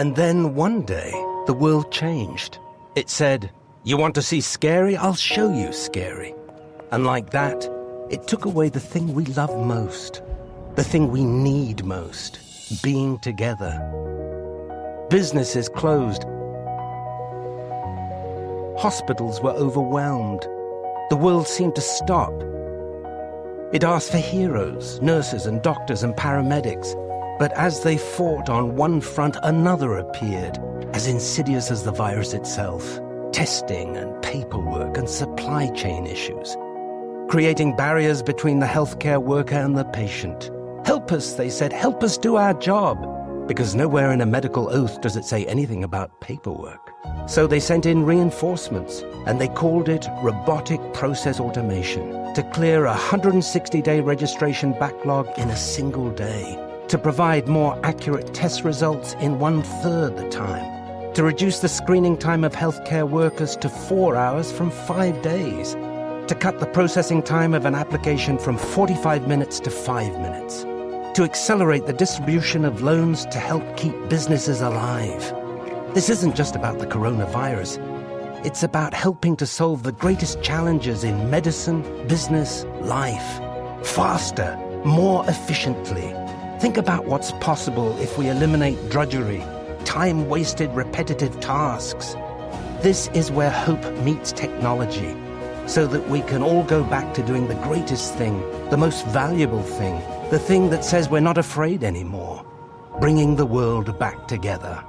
And then one day, the world changed. It said, You want to see scary? I'll show you scary. And like that, it took away the thing we love most, the thing we need most being together. Businesses closed. Hospitals were overwhelmed. The world seemed to stop. It asked for heroes, nurses and doctors and paramedics. But as they fought on one front, another appeared, as insidious as the virus itself. Testing and paperwork and supply chain issues, creating barriers between the healthcare worker and the patient. Help us, they said, help us do our job. Because nowhere in a medical oath does it say anything about paperwork. So they sent in reinforcements, and they called it robotic process automation to clear a 160-day registration backlog in a single day, to provide more accurate test results in one-third the time, to reduce the screening time of healthcare workers to four hours from five days, to cut the processing time of an application from 45 minutes to five minutes, to accelerate the distribution of loans to help keep businesses alive. This isn't just about the coronavirus. It's about helping to solve the greatest challenges in medicine, business, life. Faster, more efficiently. Think about what's possible if we eliminate drudgery, time-wasted repetitive tasks. This is where hope meets technology, so that we can all go back to doing the greatest thing, the most valuable thing, the thing that says we're not afraid anymore, bringing the world back together.